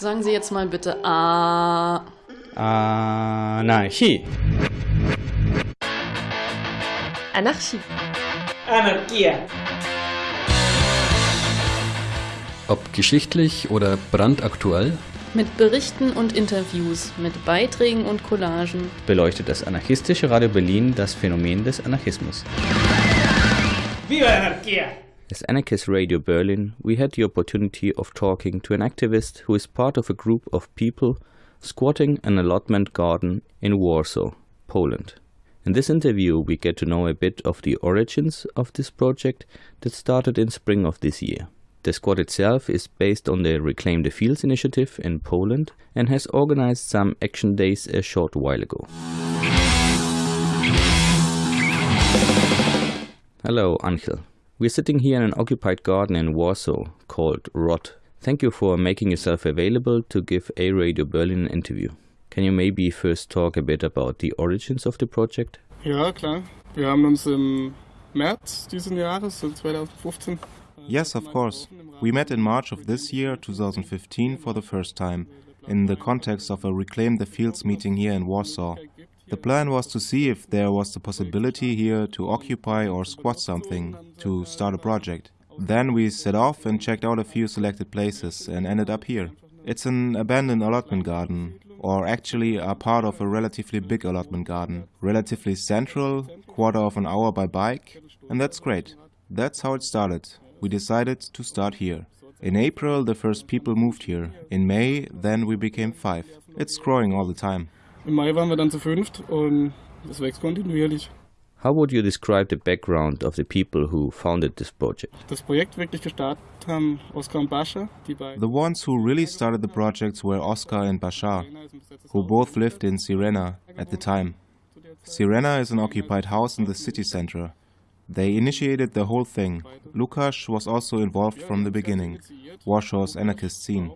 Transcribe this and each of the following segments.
Sagen Sie jetzt mal bitte A. Anarchie. Anarchie. Anarchia. Ob geschichtlich oder brandaktuell, Mit Berichten und Interviews, mit Beiträgen und Collagen. beleuchtet das anarchistische Radio Berlin das Phänomen des Anarchismus. Viva la anarquía! As Anarchist Radio Berlin, we had the opportunity of talking to an activist who is part of a group of people squatting an allotment garden in Warsaw, Poland. In this interview, we get to know a bit of the origins of this project that started in spring of this year. The squad itself is based on the Reclaim the Fields initiative in Poland and has organized some action days a short while ago. Hello, Angel. We're sitting here in an occupied garden in Warsaw called Rot. Thank you for making yourself available to give A Radio Berlin an interview. Can you maybe first talk a bit about the origins of the project? Ja, klar. Wir haben uns im März diesen Jahres, 2015. Äh, yes, of course. We met in March of this year, 2015, for the first time, in the context of a Reclaim the Fields meeting here in Warsaw. The plan was to see if there was the possibility here to occupy or squat something, to start a project. Then we set off and checked out a few selected places and ended up here. It's an abandoned allotment garden, or actually a part of a relatively big allotment garden. Relatively central, quarter of an hour by bike, and that's great. That's how it started. We decided to start here. In April, the first people moved here. In May, then we became five. It's growing all the time. Im Mai waren wir dann zu fünft und das wächst kontinuierlich. How would you describe the background of the people who founded this project? Das Projekt wirklich gestartet haben Oskar und Bascha, die beiden. The ones who really started the projects were Oscar and Bashar, who both lived in Syrena at the time. Syrena is an occupied house in the city center. They initiated the whole thing. Lukas was also involved from the beginning, Warshaw's anarchist scene.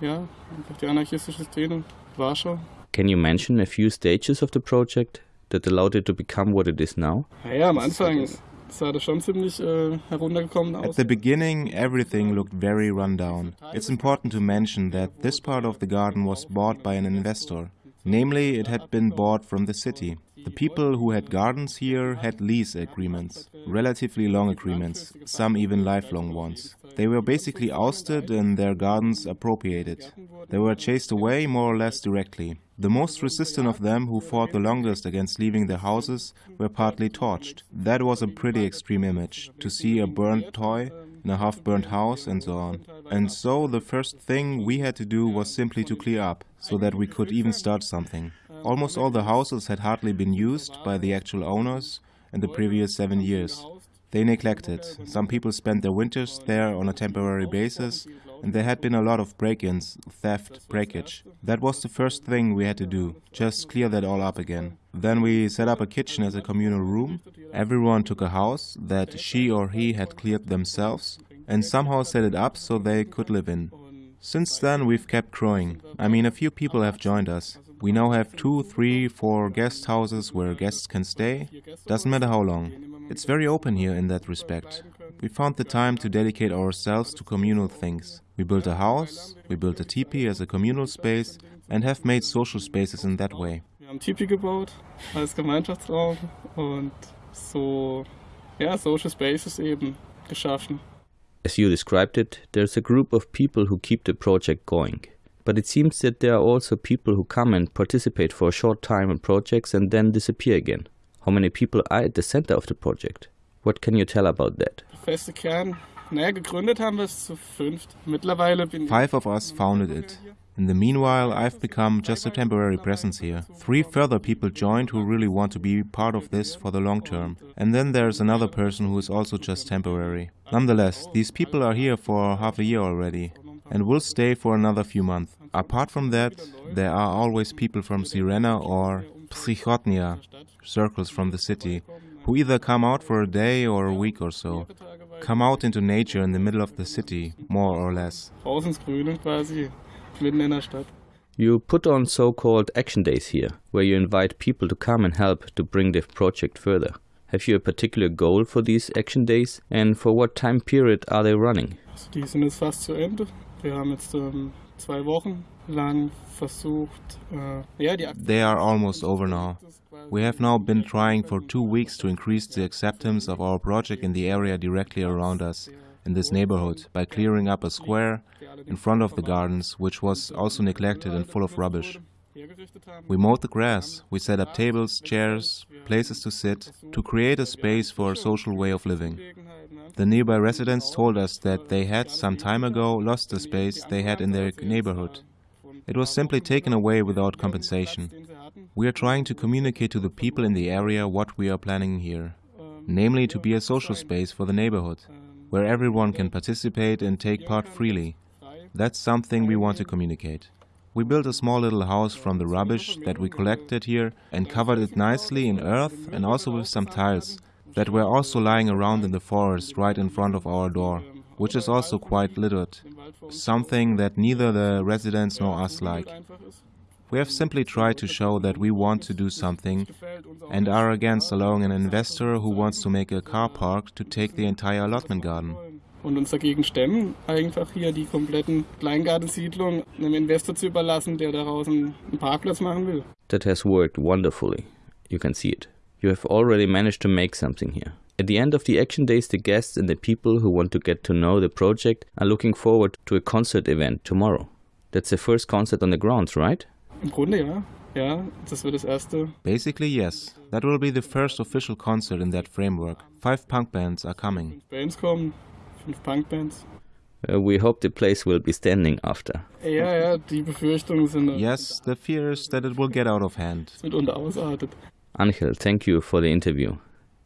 Auch von Anfang an mit sehr dabei. Ja, einfach die anarchistische Szene. Warschau. Can you mention a few stages of the project that allowed it to become what it is now? Naja, am Anfang sah das schon ziemlich äh, heruntergekommen At the beginning, everything looked very run down. It's important to mention that this part of the garden was bought by an investor. Namely, it had been bought from the city. The people who had gardens here had lease agreements, relatively long agreements, some even lifelong ones. They were basically ousted and their gardens appropriated. They were chased away more or less directly. The most resistant of them, who fought the longest against leaving their houses, were partly torched. That was a pretty extreme image, to see a burnt toy in a half-burnt house and so on. And so the first thing we had to do was simply to clear up, so that we could even start something. Almost all the houses had hardly been used by the actual owners in the previous seven years. They neglected. Some people spent their winters there on a temporary basis, and there had been a lot of break-ins, theft, breakage. That was the first thing we had to do, just clear that all up again. Then we set up a kitchen as a communal room. Everyone took a house that she or he had cleared themselves and somehow set it up so they could live in. Since then, we've kept growing. I mean, a few people have joined us. We now have two, three, four guest houses where guests can stay. Doesn't matter how long. It's very open here in that respect. We found the time to dedicate ourselves to communal things. We built a house, we built a teepee as a communal space, and have made social spaces in that way. Wir haben Tipi gebaut als Gemeinschaftsraum und so, ja, Social Spaces eben geschaffen. As you described it, there's a group of people who keep the project going. But it seems that there are also people who come and participate for a short time in projects and then disappear again. How many people are at the center of the project? What can you tell about that? Feste Kern, naja, gegründet haben wir es zu fünft. Mittlerweile bin Five of us founded it. In the meanwhile, I've become just a temporary presence here. Three further people joined who really want to be part of this for the long term. And then there's another person who is also just temporary. Nonetheless, these people are here for half a year already and will stay for another few months. Apart from that, there are always people from Syrena or Przychodnia, circles from the city, who either come out for a day or a week or so, come out into nature in the middle of the city, more or less. raus ins Grüne quasi, mitten in der Stadt. You put on so called action days here, where you invite people to come and help to bring the project further. Have you a particular goal for these action days and for what time period are they running? Also die sind jetzt fast zu Ende. Wir haben jetzt ähm, zwei Wochen äh, They are almost over now. We have now been trying for two weeks to increase the acceptance of our project in the area directly around us, in this neighborhood, by clearing up a square in front of the gardens, which was also neglected and full of rubbish. We mowed the grass, we set up tables, chairs, places to sit, to create a space for a social way of living. The nearby residents told us that they had some time ago lost the space they had in their neighborhood. It was simply taken away without compensation. We are trying to communicate to the people in the area what we are planning here, namely to be a social space for the neighborhood, where everyone can participate and take part freely. That's something we want to communicate. We built a small little house from the rubbish that we collected here and covered it nicely in earth and also with some tiles that were also lying around in the forest right in front of our door, which is also quite littered, something that neither the residents nor us like. We have simply tried to show that we want to do something and are against allowing an investor who wants to make a car park to take the entire allotment garden. und uns dagegen stemmen, einfach hier die kompletten Kleingartensiedlung einem Investor zu überlassen, der daraus einen einen Parkplatz machen will. That has worked wonderfully. You can see it. You have already managed to make something here. At the end of the action days, the guests and the people who want to get to know the project are looking forward to a concert event tomorrow. That's the first concert on the grounds, right? Im Grunde ja. Ja, das wird das erste. Basically, yes. That will be the first official concert in that framework. Five punk bands are coming. Bands kommen, fünf Punkbands. Uh, we hope the place will be standing after. Ja, ja, die Befürchtungen sind, äh, Yes, the fear is that it will get out of hand. es mitunter ausartet. Angel, thank you for the interview.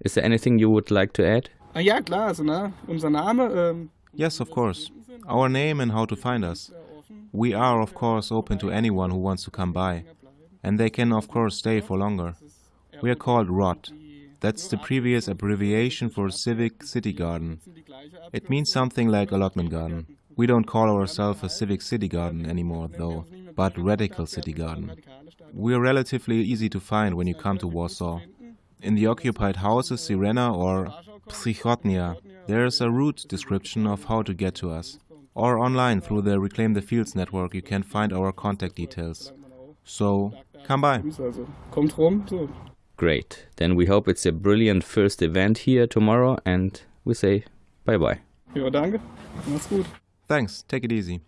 Is there anything you would like to add? Ah ja, klar, also ne, unser Name, ähm, Yes, of course. Our name and how to find us. We are, of course, open to anyone who wants to come by. And they can, of course, stay for longer. We are called ROT. That's the previous abbreviation for Civic City Garden. It means something like allotment garden. We don't call ourselves a Civic City Garden anymore, though, but Radical City Garden. We are relatively easy to find when you come to Warsaw. In the occupied houses Syrena or Przychodnia, there is a route description of how to get to us. Or online through the Reclaim the Fields network you can find our contact details. So, come by. also kommt rum, so. Great. Then we hope it's a brilliant first event here tomorrow and we say bye bye. Ja, danke. Mach's gut. Thanks, take it easy.